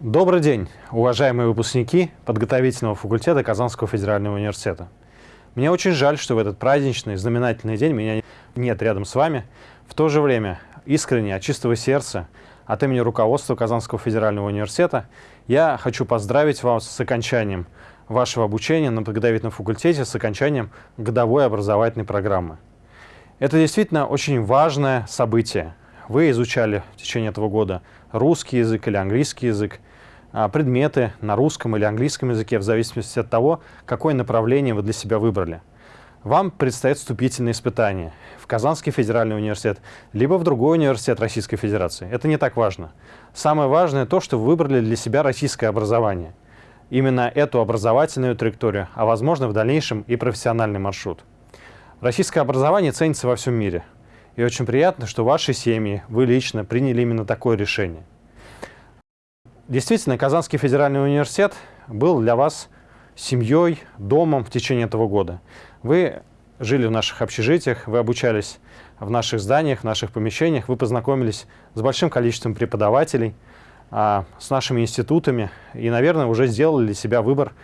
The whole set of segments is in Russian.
Добрый день, уважаемые выпускники подготовительного факультета Казанского федерального университета. Мне очень жаль, что в этот праздничный, знаменательный день меня нет рядом с вами. В то же время, искренне, от чистого сердца, от имени руководства Казанского федерального университета, я хочу поздравить вас с окончанием вашего обучения на подготовительном факультете, с окончанием годовой образовательной программы. Это действительно очень важное событие. Вы изучали в течение этого года русский язык или английский язык, а, предметы на русском или английском языке, в зависимости от того, какое направление вы для себя выбрали. Вам предстоит вступительные испытания в Казанский федеральный университет, либо в другой университет Российской Федерации. Это не так важно. Самое важное то, что вы выбрали для себя российское образование. Именно эту образовательную траекторию, а возможно в дальнейшем и профессиональный маршрут. Российское образование ценится во всем мире. И очень приятно, что ваши семьи, вы лично приняли именно такое решение. Действительно, Казанский федеральный университет был для вас семьей, домом в течение этого года. Вы жили в наших общежитиях, вы обучались в наших зданиях, в наших помещениях, вы познакомились с большим количеством преподавателей, а, с нашими институтами и, наверное, уже сделали для себя выбор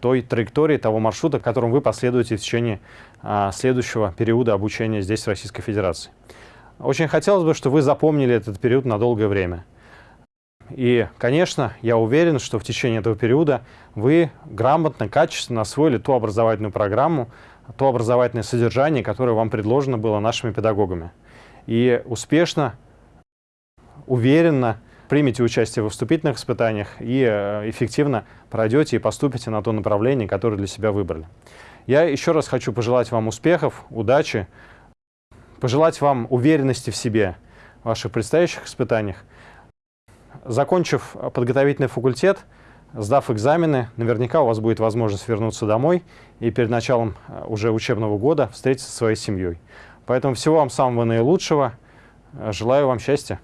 той траектории, того маршрута, которым вы последуете в течение а, следующего периода обучения здесь, в Российской Федерации. Очень хотелось бы, чтобы вы запомнили этот период на долгое время. И, конечно, я уверен, что в течение этого периода вы грамотно, качественно освоили ту образовательную программу, то образовательное содержание, которое вам предложено было нашими педагогами. И успешно, уверенно примете участие в вступительных испытаниях и э, эффективно пройдете и поступите на то направление, которое для себя выбрали. Я еще раз хочу пожелать вам успехов, удачи, пожелать вам уверенности в себе в ваших предстоящих испытаниях. Закончив подготовительный факультет, сдав экзамены, наверняка у вас будет возможность вернуться домой и перед началом э, уже учебного года встретиться со своей семьей. Поэтому всего вам самого наилучшего. Желаю вам счастья.